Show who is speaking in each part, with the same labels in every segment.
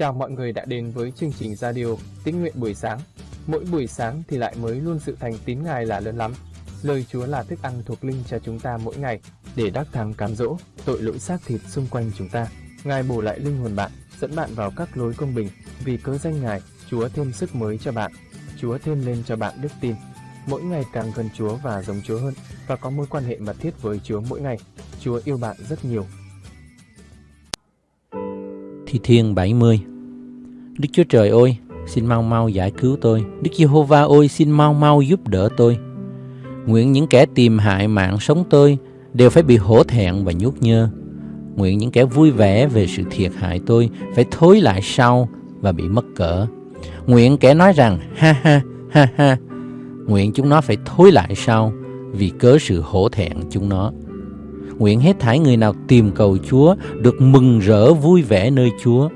Speaker 1: Chào mọi người đã đến với chương trình radio Tín nguyện buổi sáng. Mỗi buổi sáng thì lại mới luôn sự thành tín Ngài là lớn lắm. Lời Chúa là thức ăn thuộc linh cho chúng ta mỗi ngày để đắc thắng cám dỗ tội lỗi xác thịt xung quanh chúng ta. Ngài bổ lại linh hồn bạn, dẫn bạn vào các lối công bình. Vì cớ danh Ngài, Chúa thêm sức mới cho bạn. Chúa thêm lên cho bạn đức tin. Mỗi ngày càng gần Chúa và giống Chúa hơn và có mối quan hệ mật thiết với Chúa mỗi ngày. Chúa yêu bạn rất nhiều.
Speaker 2: Thi Thiên 70 Đức Chúa Trời ơi, xin mau mau giải cứu tôi. Đức Giê-hô-va ơi, xin mau mau giúp đỡ tôi. Nguyện những kẻ tìm hại mạng sống tôi đều phải bị hổ thẹn và nhút nhơ. Nguyện những kẻ vui vẻ về sự thiệt hại tôi phải thối lại sau và bị mất cỡ. Nguyện kẻ nói rằng ha ha ha ha. Nguyện chúng nó phải thối lại sau vì cớ sự hổ thẹn chúng nó. Nguyện hết thảy người nào tìm cầu Chúa được mừng rỡ vui vẻ nơi Chúa.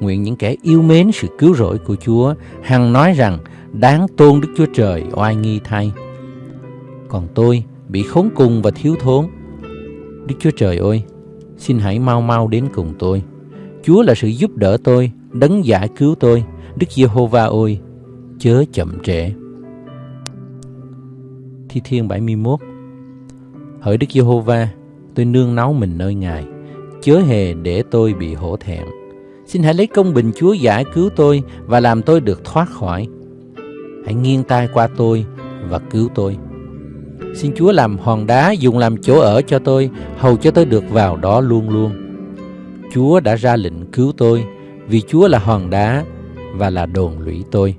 Speaker 2: Nguyện những kẻ yêu mến sự cứu rỗi của Chúa hằng nói rằng đáng tôn Đức Chúa Trời oai nghi thay. Còn tôi bị khốn cùng và thiếu thốn. Đức Chúa Trời ơi, xin hãy mau mau đến cùng tôi. Chúa là sự giúp đỡ tôi, đấng giải cứu tôi. Đức Giê-hô-va ơi, chớ chậm trễ. Thi Thiên 71 Hỡi Đức Giê-hô-va, tôi nương náu mình nơi Ngài, chớ hề để tôi bị hổ thẹn. Xin hãy lấy công bình Chúa giải cứu tôi và làm tôi được thoát khỏi. Hãy nghiêng tai qua tôi và cứu tôi. Xin Chúa làm hòn đá dùng làm chỗ ở cho tôi, hầu cho tôi được vào đó luôn luôn. Chúa đã ra lệnh cứu tôi, vì Chúa là hòn đá và là đồn lũy tôi.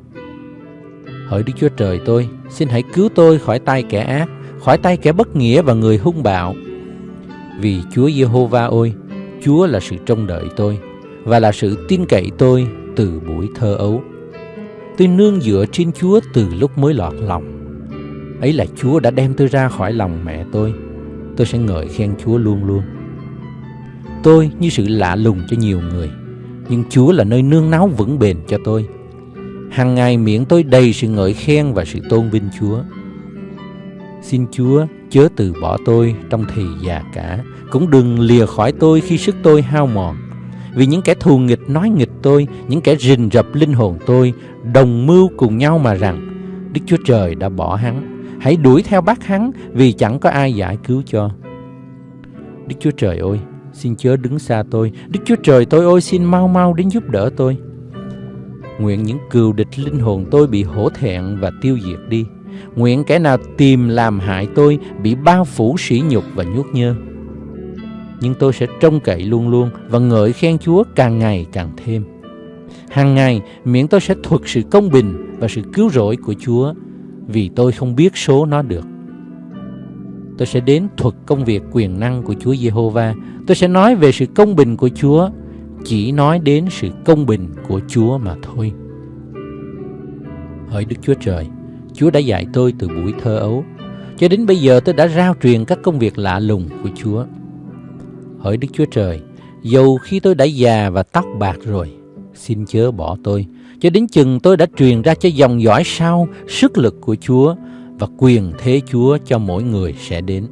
Speaker 2: Hỡi Đức Chúa Trời tôi, xin hãy cứu tôi khỏi tay kẻ ác, khỏi tay kẻ bất nghĩa và người hung bạo. Vì Chúa Giê-hô-va ôi, Chúa là sự trông đợi tôi và là sự tin cậy tôi từ buổi thơ ấu. Tôi nương dựa trên Chúa từ lúc mới lọt lòng. Ấy là Chúa đã đem tôi ra khỏi lòng mẹ tôi. Tôi sẽ ngợi khen Chúa luôn luôn. Tôi như sự lạ lùng cho nhiều người, nhưng Chúa là nơi nương náu vững bền cho tôi. Hàng ngày miệng tôi đầy sự ngợi khen và sự tôn vinh Chúa. Xin Chúa chớ từ bỏ tôi trong thì già cả, cũng đừng lìa khỏi tôi khi sức tôi hao mòn. Vì những kẻ thù nghịch nói nghịch tôi, những kẻ rình rập linh hồn tôi, đồng mưu cùng nhau mà rằng, Đức Chúa Trời đã bỏ hắn, hãy đuổi theo bắt hắn vì chẳng có ai giải cứu cho. Đức Chúa Trời ơi, xin chớ đứng xa tôi, Đức Chúa Trời tôi ơi xin mau mau đến giúp đỡ tôi. Nguyện những cừu địch linh hồn tôi bị hổ thẹn và tiêu diệt đi. Nguyện kẻ nào tìm làm hại tôi bị bao phủ sỉ nhục và nhút nhơ. Nhưng tôi sẽ trông cậy luôn luôn và ngợi khen Chúa càng ngày càng thêm. Hàng ngày, miệng tôi sẽ thuật sự công bình và sự cứu rỗi của Chúa vì tôi không biết số nó được. Tôi sẽ đến thuật công việc quyền năng của Chúa Giê-hô-va. Tôi sẽ nói về sự công bình của Chúa, chỉ nói đến sự công bình của Chúa mà thôi. Hỡi Đức Chúa Trời, Chúa đã dạy tôi từ buổi thơ ấu. Cho đến bây giờ tôi đã rao truyền các công việc lạ lùng của Chúa. Hỡi Đức Chúa Trời, dầu khi tôi đã già và tóc bạc rồi, xin chớ bỏ tôi. Cho đến chừng tôi đã truyền ra cho dòng dõi sau sức lực của Chúa và quyền thế Chúa cho mỗi người sẽ đến.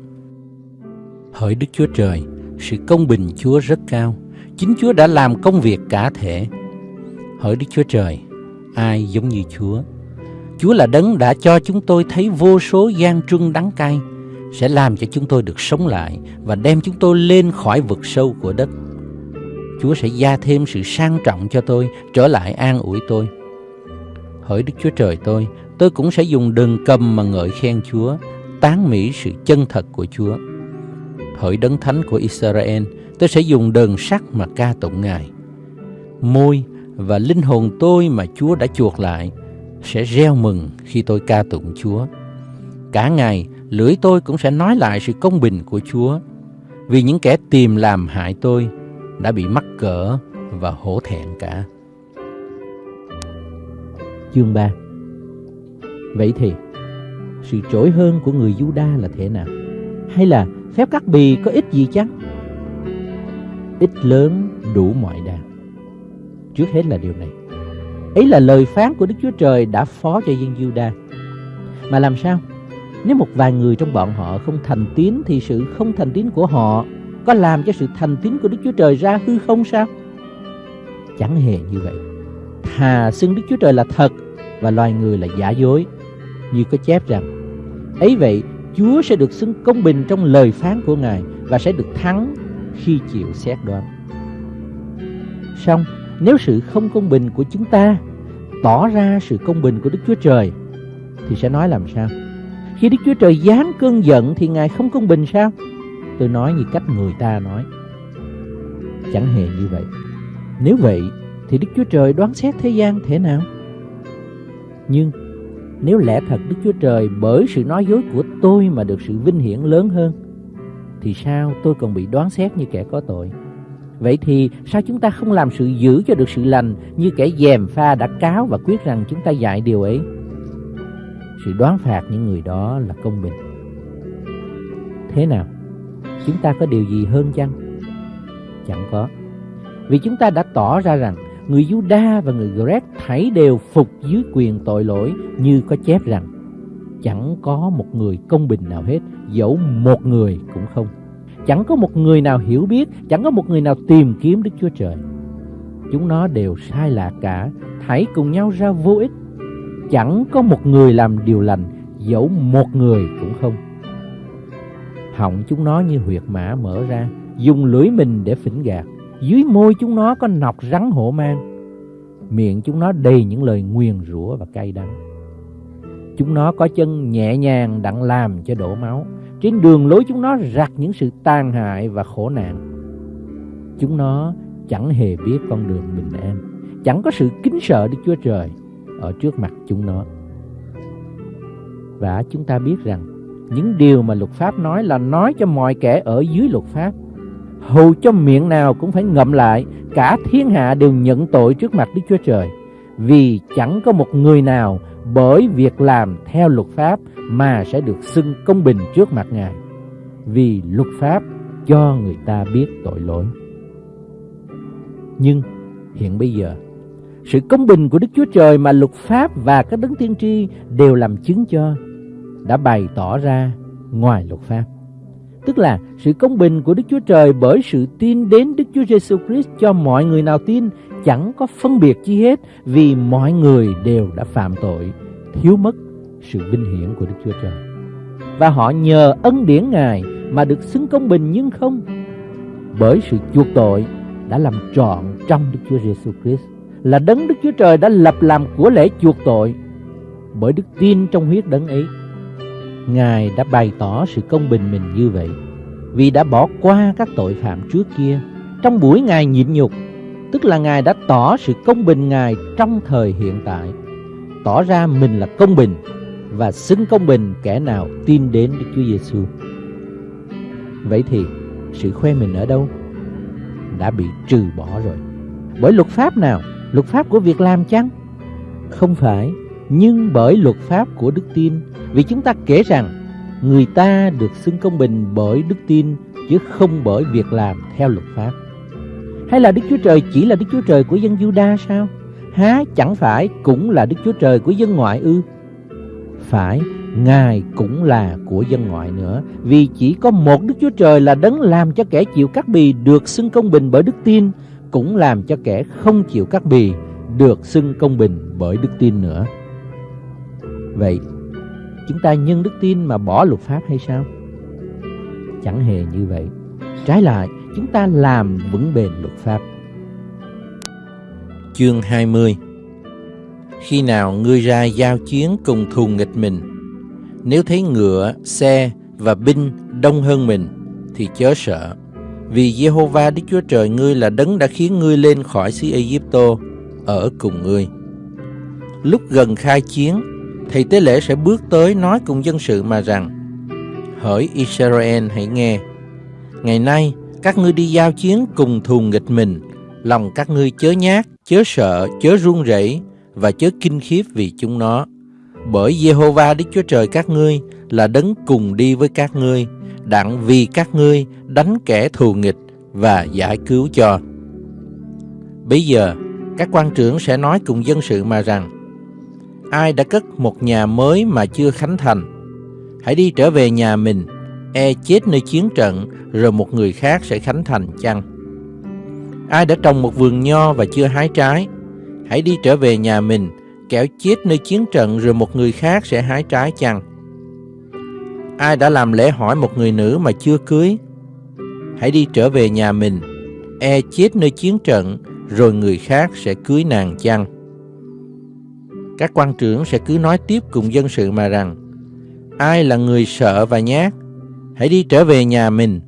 Speaker 2: Hỡi Đức Chúa Trời, sự công bình Chúa rất cao. Chính Chúa đã làm công việc cả thể. Hỡi Đức Chúa Trời, ai giống như Chúa? Chúa là đấng đã cho chúng tôi thấy vô số gian truân đắng cay, sẽ làm cho chúng tôi được sống lại và đem chúng tôi lên khỏi vực sâu của đất. Chúa sẽ gia thêm sự sang trọng cho tôi, trở lại an ủi tôi. Hỡi Đức Chúa Trời tôi, tôi cũng sẽ dùng đờn cầm mà ngợi khen Chúa, tán mỹ sự chân thật của Chúa. Hỡi đấng thánh của Israel, tôi sẽ dùng đờn sắt mà ca tụng Ngài. Môi và linh hồn tôi mà Chúa đã chuộc lại sẽ reo mừng khi tôi ca tụng Chúa. Cả ngày, lưỡi tôi cũng sẽ nói lại sự công bình của Chúa, vì những kẻ tìm làm hại tôi đã bị mắc cỡ và hổ thẹn cả. Chương 3 Vậy thì, sự trỗi hơn của người Juda là thế nào? Hay là phép cắt bì có ích gì chăng? Ít lớn đủ mọi đàn. Trước hết là điều này. Ấy là lời phán của Đức Chúa Trời đã phó cho dân Juda. Mà làm sao? Nếu một vài người trong bọn họ không thành tín thì sự không thành tín của họ có làm cho sự thành tín của Đức Chúa Trời ra hư không sao? Chẳng hề như vậy. Thà xưng Đức Chúa Trời là thật và loài người là giả dối. Như có chép rằng, ấy vậy Chúa sẽ được xưng công bình trong lời phán của Ngài và sẽ được thắng khi chịu xét đoán. Xong, nếu sự không công bình của chúng ta tỏ ra sự công bình của Đức Chúa Trời thì sẽ nói làm sao? Khi Đức Chúa Trời giáng cơn giận thì Ngài không công bình sao? Tôi nói như cách người ta nói. Chẳng hề như vậy. Nếu vậy, thì Đức Chúa Trời đoán xét thế gian thế nào? Nhưng nếu lẽ thật Đức Chúa Trời bởi sự nói dối của tôi mà được sự vinh hiển lớn hơn, thì sao tôi còn bị đoán xét như kẻ có tội? Vậy thì sao chúng ta không làm sự giữ cho được sự lành như kẻ dèm pha đã cáo và quyết rằng chúng ta dạy điều ấy? Sự đoán phạt những người đó là công bình. Thế nào? Chúng ta có điều gì hơn chăng? Chẳng có. Vì chúng ta đã tỏ ra rằng người Juda và người Greg thảy đều phục dưới quyền tội lỗi như có chép rằng chẳng có một người công bình nào hết, dẫu một người cũng không. Chẳng có một người nào hiểu biết, chẳng có một người nào tìm kiếm Đức Chúa Trời. Chúng nó đều sai lạc cả, thảy cùng nhau ra vô ích. Chẳng có một người làm điều lành, dẫu một người cũng không. Họng chúng nó như huyệt mã mở ra, dùng lưỡi mình để phỉnh gạt. Dưới môi chúng nó có nọc rắn hổ mang. Miệng chúng nó đầy những lời nguyền rủa và cay đắng. Chúng nó có chân nhẹ nhàng đặng làm cho đổ máu. Trên đường lối chúng nó rạc những sự tàn hại và khổ nạn. Chúng nó chẳng hề biết con đường bình an, chẳng có sự kính sợ Đức Chúa Trời ở trước mặt chúng nó. Và chúng ta biết rằng những điều mà luật pháp nói là nói cho mọi kẻ ở dưới luật pháp. Hầu cho miệng nào cũng phải ngậm lại, cả thiên hạ đều nhận tội trước mặt Đức Chúa Trời. Vì chẳng có một người nào bởi việc làm theo luật pháp mà sẽ được xưng công bình trước mặt Ngài. Vì luật pháp cho người ta biết tội lỗi. Nhưng hiện bây giờ, sự công bình của Đức Chúa Trời mà luật pháp và các đấng tiên tri đều làm chứng cho đã bày tỏ ra ngoài luật pháp. Tức là sự công bình của Đức Chúa Trời bởi sự tin đến Đức Chúa Giêsu Christ cho mọi người nào tin chẳng có phân biệt chi hết vì mọi người đều đã phạm tội, thiếu mất sự vinh hiển của Đức Chúa Trời. Và họ nhờ ân điển Ngài mà được xứng công bình nhưng không bởi sự chuộc tội đã làm trọn trong Đức Chúa Giêsu Christ là đấng Đức Chúa Trời đã lập làm của lễ chuộc tội bởi đức tin trong huyết đấng ấy Ngài đã bày tỏ sự công bình mình như vậy vì đã bỏ qua các tội phạm trước kia trong buổi Ngài nhịn nhục, tức là Ngài đã tỏ sự công bình Ngài trong thời hiện tại, tỏ ra mình là công bình và xứng công bình kẻ nào tin đến Đức Chúa Giêsu. Vậy thì sự khoe mình ở đâu? Đã bị trừ bỏ rồi. Bởi luật pháp nào? Luật pháp của việc làm chăng? Không phải, nhưng bởi luật pháp của đức tin vì chúng ta kể rằng người ta được xưng công bình bởi đức tin chứ không bởi việc làm theo luật pháp. Hay là Đức Chúa Trời chỉ là Đức Chúa Trời của dân Juda sao? Há chẳng phải cũng là Đức Chúa Trời của dân ngoại ư? Phải, Ngài cũng là của dân ngoại nữa Vì chỉ có một Đức Chúa Trời là đấng làm cho kẻ chịu cắt bì được xưng công bình bởi đức tin cũng làm cho kẻ không chịu cắt bì được xưng công bình bởi đức tin nữa Vậy chúng ta nhân đức tin mà bỏ luật pháp hay sao? Chẳng hề như vậy. Trái lại, chúng ta làm vững bền luật pháp.
Speaker 3: Chương 20 Khi nào ngươi ra giao chiến cùng thù nghịch mình, nếu thấy ngựa, xe và binh đông hơn mình, thì chớ sợ. Vì Jehovah Đức Chúa Trời ngươi là đấng đã khiến ngươi lên khỏi xứ Egypto, ở cùng ngươi. Lúc gần khai chiến, thầy tế lễ sẽ bước tới nói cùng dân sự mà rằng Hỡi Israel hãy nghe. Ngày nay các ngươi đi giao chiến cùng thù nghịch mình. Lòng các ngươi chớ nhát, chớ sợ, chớ run rẩy Và chớ kinh khiếp vì chúng nó. Bởi Jehovah Đức Chúa Trời các ngươi Là đấng cùng đi với các ngươi Đặng vì các ngươi đánh kẻ thù nghịch Và giải cứu cho Bây giờ các quan trưởng sẽ nói cùng dân sự mà rằng ai đã cất một nhà mới mà chưa khánh thành. Hãy đi trở về nhà mình, e chết nơi chiến trận, rồi một người khác sẽ khánh thành chăng?
Speaker 2: Ai đã trồng một vườn nho và chưa hái trái, hãy đi trở về nhà mình, kẻo chết nơi chiến trận rồi một người khác sẽ hái trái chăng? Ai đã làm lễ hỏi một người nữ mà chưa cưới, hãy đi trở về nhà mình, e chết nơi chiến trận rồi người khác sẽ cưới nàng chăng? Các quan trưởng sẽ cứ nói tiếp cùng dân sự mà rằng, ai là người sợ và nhát, hãy đi trở về nhà mình,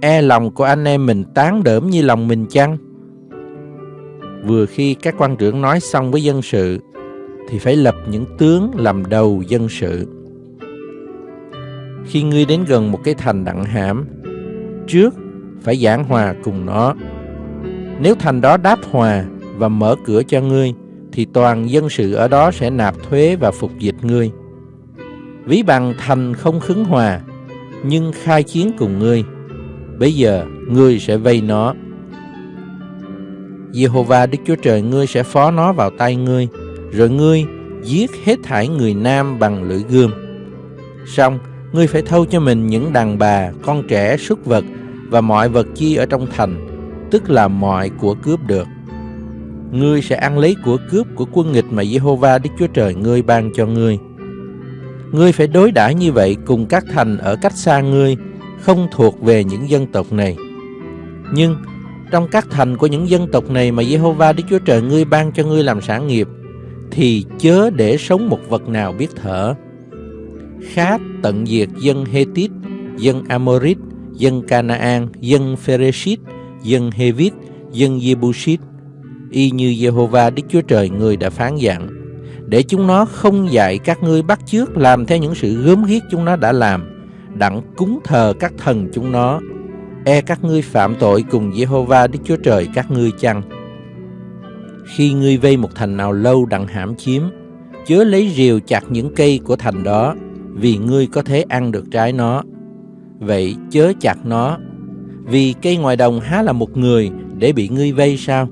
Speaker 2: e lòng của anh em mình tán đỡm như lòng mình chăng? Vừa khi các quan trưởng nói xong với dân sự, thì phải lập những tướng làm đầu dân sự. Khi ngươi đến gần một cái thành đặng hãm, trước phải giảng hòa cùng nó. Nếu thành đó đáp hòa và mở cửa cho ngươi, thì toàn dân sự ở đó sẽ nạp thuế và phục dịch ngươi. Ví bằng thành không khứng hòa, nhưng khai chiến cùng ngươi. Bây giờ ngươi sẽ vây nó. Jehovah Đức Chúa Trời ngươi sẽ phó nó vào tay ngươi, rồi ngươi giết hết thảy người nam bằng lưỡi gươm. Xong, ngươi phải thâu cho mình những đàn bà, con trẻ, súc vật và mọi vật chi ở trong thành, tức là mọi của cướp được. Ngươi sẽ ăn lấy của cướp của quân nghịch mà Jehovah Đức Chúa Trời ngươi ban cho ngươi. Ngươi phải đối đãi như vậy cùng các thành ở cách xa ngươi, không thuộc về những dân tộc này. Nhưng trong các thành của những dân tộc này mà Jehovah Đức Chúa Trời ngươi ban cho ngươi làm sản nghiệp, thì chớ để sống một vật nào biết thở. khá tận diệt dân Hethit, dân Amorit, dân Canaan, dân Phereshit, dân Hevit, dân Jebusit, y như Jehovah Đức Chúa Trời người đã phán dặn, để chúng nó không dạy các ngươi bắt chước làm theo những sự gớm ghiếc chúng nó đã làm, đặng cúng thờ các thần chúng nó, e các ngươi phạm tội cùng Jehovah Đức Chúa Trời các ngươi chăng? Khi ngươi vây một thành nào lâu đặng hãm chiếm, chớ lấy rìu chặt những cây của thành đó, vì ngươi có thể ăn được trái nó. Vậy chớ chặt nó, vì cây ngoài đồng há là một người để bị ngươi vây sao?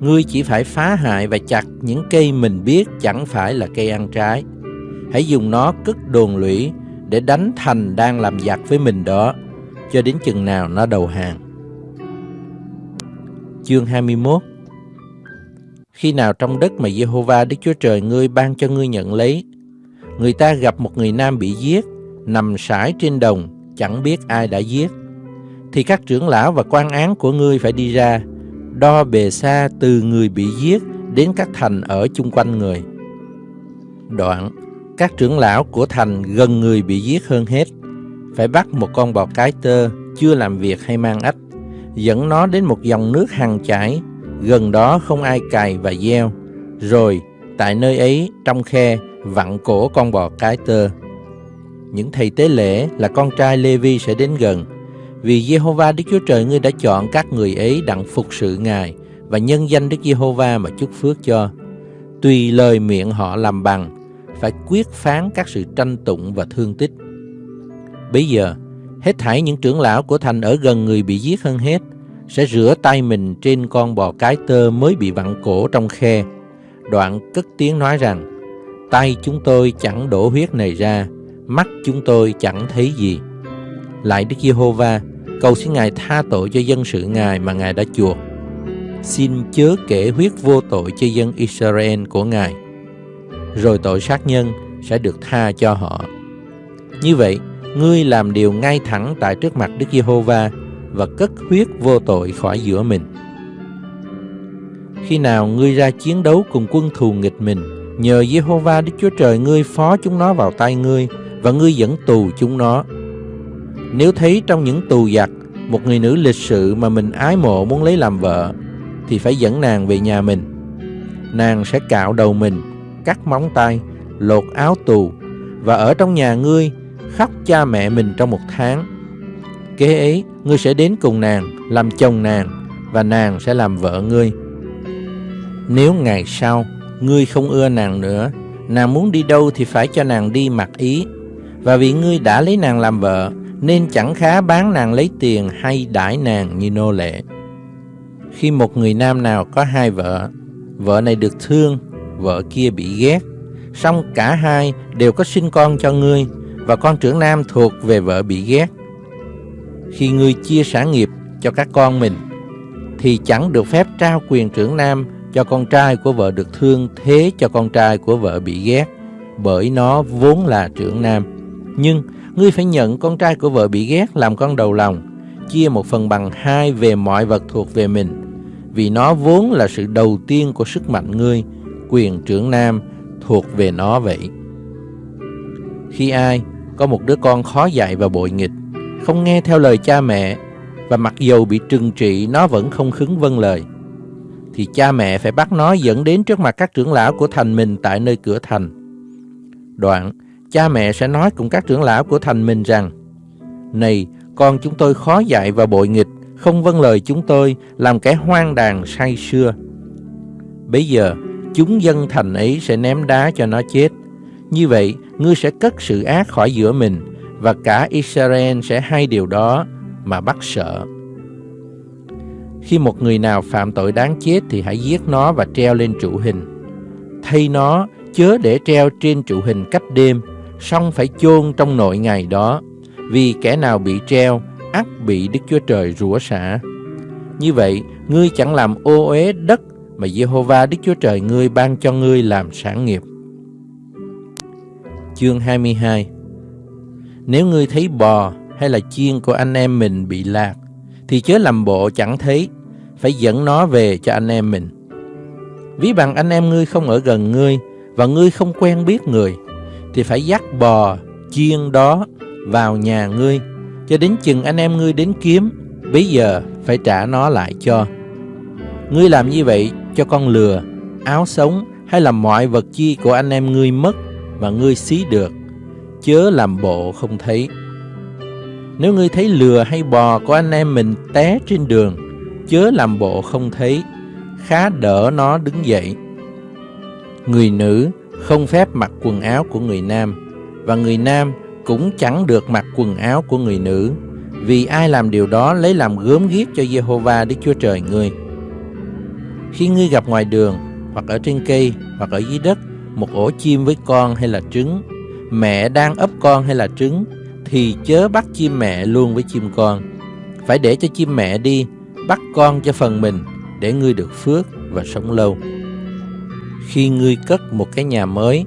Speaker 2: Ngươi chỉ phải phá hại và chặt những cây mình biết chẳng phải là cây ăn trái. Hãy dùng nó cất đồn lũy để đánh thành đang làm giặc với mình đó, cho đến chừng nào nó đầu hàng. Chương 21 Khi nào trong đất mà Jehovah Đức Chúa Trời ngươi ban cho ngươi nhận lấy, người ta gặp một người nam bị giết, nằm sải trên đồng, chẳng biết ai đã giết, thì các trưởng lão và quan án của ngươi phải đi ra, đo bề xa từ người bị giết đến các thành ở chung quanh người. Đoạn, các trưởng lão của thành gần người bị giết hơn hết, phải bắt một con bò cái tơ chưa làm việc hay mang ách, dẫn nó đến một dòng nước hằng chảy, gần đó không ai cày và gieo, rồi tại nơi ấy trong khe vặn cổ con bò cái tơ. Những thầy tế lễ là con trai Lê-vi sẽ đến gần, vì Jehovah Đức Chúa Trời ngươi đã chọn các người ấy đặng phục sự Ngài và nhân danh Đức Giê-hô-va mà chúc phước cho. Tùy lời miệng họ làm bằng, phải quyết phán các sự tranh tụng và thương tích. Bây giờ, hết thảy những trưởng lão của thành ở gần người bị giết hơn hết, sẽ rửa tay mình trên con bò cái tơ mới bị vặn cổ trong khe. Đoạn cất tiếng nói rằng, tay chúng tôi chẳng đổ huyết này ra, mắt chúng tôi chẳng thấy gì. Lại Đức Giê-hô-va, cầu xin Ngài tha tội cho dân sự Ngài mà Ngài đã chuộc. Xin chớ kể huyết vô tội cho dân Israel của Ngài. Rồi tội sát nhân sẽ được tha cho họ. Như vậy, ngươi làm điều ngay thẳng tại trước mặt Đức Giê-hô-va và cất huyết vô tội khỏi giữa mình. Khi nào ngươi ra chiến đấu cùng quân thù nghịch mình, nhờ Giê-hô-va Đức Chúa Trời ngươi phó chúng nó vào tay ngươi và ngươi dẫn tù chúng nó. Nếu thấy trong những tù giặc một người nữ lịch sự mà mình ái mộ muốn lấy làm vợ, thì phải dẫn nàng về nhà mình. Nàng sẽ cạo đầu mình, cắt móng tay, lột áo tù và ở trong nhà ngươi khóc cha mẹ mình trong một tháng. Kế ấy, ngươi sẽ đến cùng nàng, làm chồng nàng và nàng sẽ làm vợ ngươi. Nếu ngày sau ngươi không ưa nàng nữa, nàng muốn đi đâu thì phải cho nàng đi mặc ý. Và vì ngươi đã lấy nàng làm vợ, nên chẳng khá bán nàng lấy tiền hay đãi nàng như nô lệ. Khi một người nam nào có hai vợ, vợ này được thương, vợ kia bị ghét, song cả hai đều có sinh con cho ngươi, và con trưởng nam thuộc về vợ bị ghét. Khi ngươi chia sản nghiệp cho các con mình, thì chẳng được phép trao quyền trưởng nam cho con trai của vợ được thương thế cho con trai của vợ bị ghét, bởi nó vốn là trưởng nam. Nhưng ngươi phải nhận con trai của vợ bị ghét làm con đầu lòng, chia một phần bằng hai về mọi vật thuộc về mình, vì nó vốn là sự đầu tiên của sức mạnh ngươi, quyền trưởng nam thuộc về nó vậy. Khi ai có một đứa con khó dạy và bội nghịch, không nghe theo lời cha mẹ, và mặc dầu bị trừng trị nó vẫn không khứng vâng lời, thì cha mẹ phải bắt nó dẫn đến trước mặt các trưởng lão của thành mình tại nơi cửa thành. Đoạn, cha mẹ sẽ nói cùng các trưởng lão của thành mình rằng, Này, con chúng tôi khó dạy và bội nghịch, không vâng lời chúng tôi, làm kẻ hoang đàn say xưa. Bây giờ, chúng dân thành ấy sẽ ném đá cho nó chết. Như vậy, ngươi sẽ cất sự ác khỏi giữa mình, và cả Israel sẽ hay điều đó mà bắt sợ. Khi một người nào phạm tội đáng chết thì hãy giết nó và treo lên trụ hình. Thay nó chớ để treo trên trụ hình cách đêm, song phải chôn trong nội ngày đó, vì kẻ nào bị treo ắt bị Đức Chúa Trời rủa xả. Như vậy, ngươi chẳng làm ô uế đất mà Jehovah Đức Chúa Trời ngươi ban cho ngươi làm sản nghiệp. Chương 22 Nếu ngươi thấy bò hay là chiên của anh em mình bị lạc, thì chớ làm bộ chẳng thấy, phải dẫn nó về cho anh em mình. Ví bằng anh em ngươi không ở gần ngươi, và ngươi không quen biết người, thì phải dắt bò, chiên đó vào nhà ngươi, cho đến chừng anh em ngươi đến kiếm, bây giờ phải trả nó lại cho. Ngươi làm như vậy cho con lừa, áo sống hay là mọi vật chi của anh em ngươi mất mà ngươi xí được, chớ làm bộ không thấy. Nếu ngươi thấy lừa hay bò của anh em mình té trên đường, chớ làm bộ không thấy, khá đỡ nó đứng dậy. Người nữ không phép mặc quần áo của người nam, và người nam cũng chẳng được mặc quần áo của người nữ, vì ai làm điều đó lấy làm gớm ghiếc cho Jehovah Đức Chúa Trời ngươi. Khi ngươi gặp ngoài đường, hoặc ở trên cây, hoặc ở dưới đất, một ổ chim với con hay là trứng, mẹ đang ấp con hay là trứng, thì chớ bắt chim mẹ luôn với chim con. Phải để cho chim mẹ đi, bắt con cho phần mình, để ngươi được phước và sống lâu. Khi ngươi cất một cái nhà mới,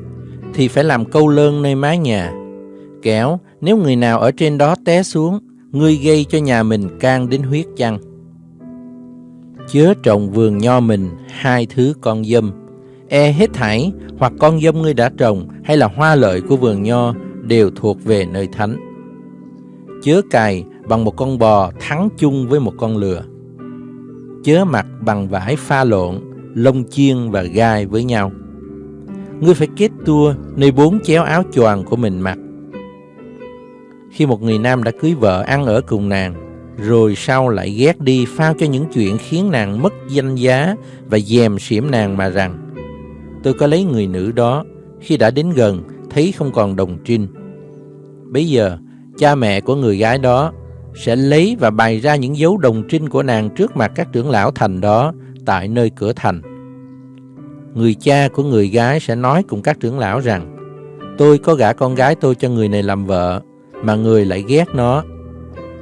Speaker 2: thì phải làm câu lơn nơi mái nhà. Kẻo, nếu người nào ở trên đó té xuống, ngươi gây cho nhà mình can đến huyết chăng. Chớ trồng vườn nho mình hai thứ con dâm, e hết thảy hoặc con dâm ngươi đã trồng hay là hoa lợi của vườn nho đều thuộc về nơi thánh. Chớ cài bằng một con bò thắng chung với một con lừa. Chớ mặc bằng vải pha lộn, lông chiên và gai với nhau. Ngươi phải kết tua nơi bốn chéo áo choàng của mình mặc. Khi một người nam đã cưới vợ ăn ở cùng nàng, rồi sau lại ghét đi phao cho những chuyện khiến nàng mất danh giá và dèm xỉm nàng mà rằng tôi có lấy người nữ đó khi đã đến gần thấy không còn đồng trinh. Bây giờ cha mẹ của người gái đó sẽ lấy và bày ra những dấu đồng trinh của nàng trước mặt các trưởng lão thành đó tại nơi cửa thành. Người cha của người gái sẽ nói cùng các trưởng lão rằng Tôi có gả con gái tôi cho người này làm vợ Mà người lại ghét nó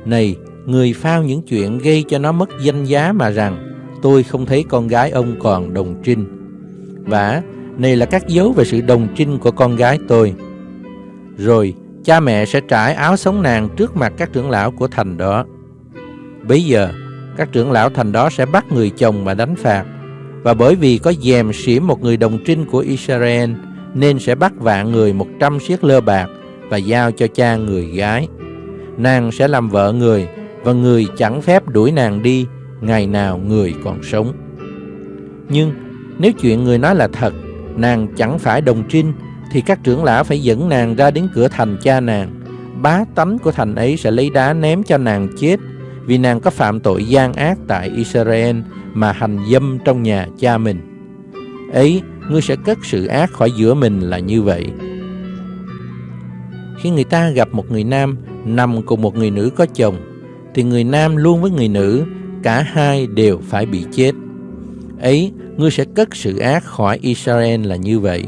Speaker 2: Này, người phao những chuyện gây cho nó mất danh giá mà rằng Tôi không thấy con gái ông còn đồng trinh Và này là các dấu về sự đồng trinh của con gái tôi Rồi cha mẹ sẽ trải áo sống nàng trước mặt các trưởng lão của thành đó. Bây giờ, các trưởng lão thành đó sẽ bắt người chồng mà đánh phạt. Và bởi vì có dèm xỉm một người đồng trinh của Israel, nên sẽ bắt vạn người một trăm siết lơ bạc và giao cho cha người gái. Nàng sẽ làm vợ người, và người chẳng phép đuổi nàng đi ngày nào người còn sống. Nhưng nếu chuyện người nói là thật, nàng chẳng phải đồng trinh thì các trưởng lão phải dẫn nàng ra đến cửa thành cha nàng. Bá tánh của thành ấy sẽ lấy đá ném cho nàng chết vì nàng có phạm tội gian ác tại Israel mà hành dâm trong nhà cha mình. Ấy, ngươi sẽ cất sự ác khỏi giữa mình là như vậy. Khi người ta gặp một người nam nằm cùng một người nữ có chồng, thì người nam luôn với người nữ, cả hai đều phải bị chết. Ấy, ngươi sẽ cất sự ác khỏi Israel là như vậy.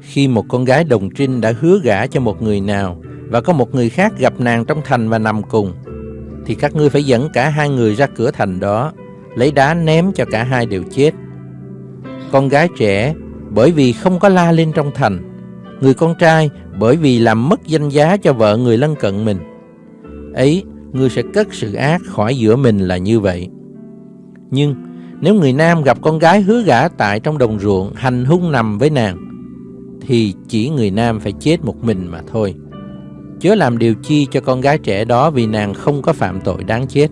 Speaker 2: Khi một con gái đồng trinh đã hứa gả cho một người nào và có một người khác gặp nàng trong thành và nằm cùng, thì các ngươi phải dẫn cả hai người ra cửa thành đó, lấy đá ném cho cả hai đều chết. Con gái trẻ bởi vì không có la lên trong thành, người con trai bởi vì làm mất danh giá cho vợ người lân cận mình. Ấy, ngươi sẽ cất sự ác khỏi giữa mình là như vậy. Nhưng nếu người nam gặp con gái hứa gả tại trong đồng ruộng hành hung nằm với nàng, thì chỉ người nam phải chết một mình mà thôi. Chớ làm điều chi cho con gái trẻ đó vì nàng không có phạm tội đáng chết.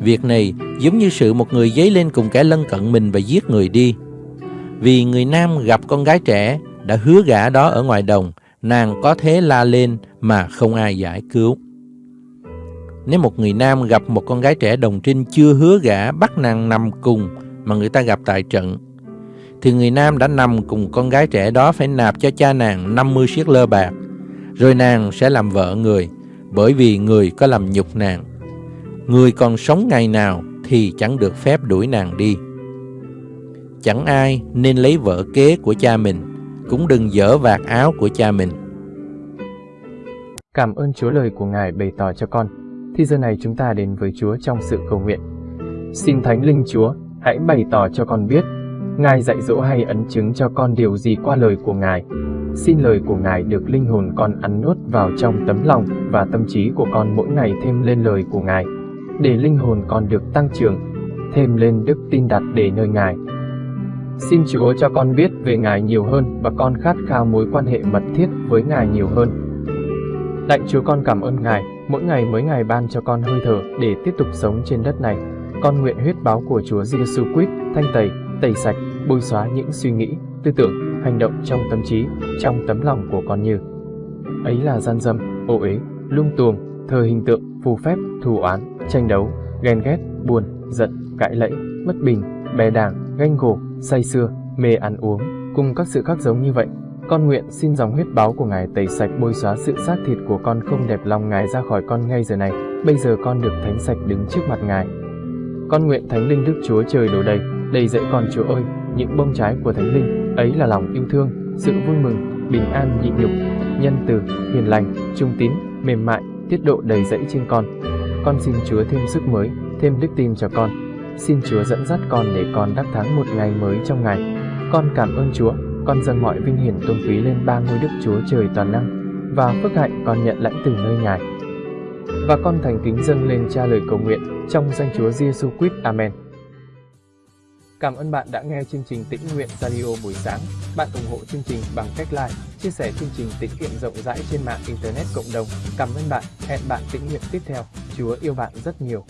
Speaker 2: Việc này giống như sự một người dấy lên cùng kẻ lân cận mình và giết người đi. Vì người nam gặp con gái trẻ đã hứa gả đó ở ngoài đồng, nàng có thế la lên mà không ai giải cứu. Nếu một người nam gặp một con gái trẻ đồng trinh chưa hứa gả bắt nàng nằm cùng mà người ta gặp tại trận, thì người nam đã nằm cùng con gái trẻ đó phải nạp cho cha nàng 50 siết lơ bạc, rồi nàng sẽ làm vợ người, bởi vì người có làm nhục nàng. Người còn sống ngày nào thì chẳng được phép đuổi nàng đi. Chẳng ai nên lấy vợ kế của cha mình, cũng đừng dở vạt áo của cha mình.
Speaker 1: Cảm ơn Chúa lời của Ngài bày tỏ cho con. Thì giờ này chúng ta đến với Chúa trong sự cầu nguyện. Xin Thánh Linh Chúa, hãy bày tỏ cho con biết, Ngài dạy dỗ hay ấn chứng cho con điều gì qua lời của Ngài. Xin lời của Ngài được linh hồn con ăn nuốt vào trong tấm lòng và tâm trí của con mỗi ngày thêm lên lời của Ngài, để linh hồn con được tăng trưởng, thêm lên đức tin đặt để nơi Ngài. Xin Chúa cho con biết về Ngài nhiều hơn và con khát khao mối quan hệ mật thiết với Ngài nhiều hơn. Lạy Chúa con cảm ơn Ngài, mỗi ngày mới Ngài ban cho con hơi thở để tiếp tục sống trên đất này. Con nguyện huyết báo của Chúa Giêsu Christ thanh tẩy, tẩy sạch, bôi xóa những suy nghĩ, tư tưởng, hành động trong tâm trí, trong tấm lòng của con như ấy là gian dâm, ô uế, lung tuồng, thờ hình tượng, phù phép, thù oán, tranh đấu, ghen ghét, buồn, giận, cãi lẫy, bất bình, bè đảng, ganh gổ, say sưa, mê ăn uống, cùng các sự khác giống như vậy. Con nguyện xin dòng huyết báo của Ngài tẩy sạch bôi xóa sự xác thịt của con không đẹp lòng Ngài ra khỏi con ngay giờ này. Bây giờ con được thánh sạch đứng trước mặt Ngài. Con nguyện Thánh Linh Đức Chúa trời đổ đầy, đầy dậy con Chúa ơi, những bông trái của Thánh Linh, ấy là lòng yêu thương, sự vui mừng, bình an nhịn nhục, nhân từ, hiền lành, trung tín, mềm mại, tiết độ đầy dẫy trên con. Con xin Chúa thêm sức mới, thêm đức tin cho con. Xin Chúa dẫn dắt con để con đắc thắng một ngày mới trong ngày. Con cảm ơn Chúa, con dâng mọi vinh hiển tôn quý lên ba ngôi Đức Chúa Trời toàn năng và phước hạnh con nhận lãnh từ nơi Ngài. Và con thành kính dâng lên cha lời cầu nguyện trong danh Chúa Giêsu Christ. Amen. Cảm ơn bạn đã nghe chương trình Tĩnh Nguyện Radio buổi sáng. Bạn ủng hộ chương trình bằng cách like, chia sẻ chương trình tĩnh nguyện rộng rãi trên mạng Internet cộng đồng. Cảm ơn bạn. Hẹn bạn tĩnh nguyện tiếp theo. Chúa yêu bạn rất nhiều.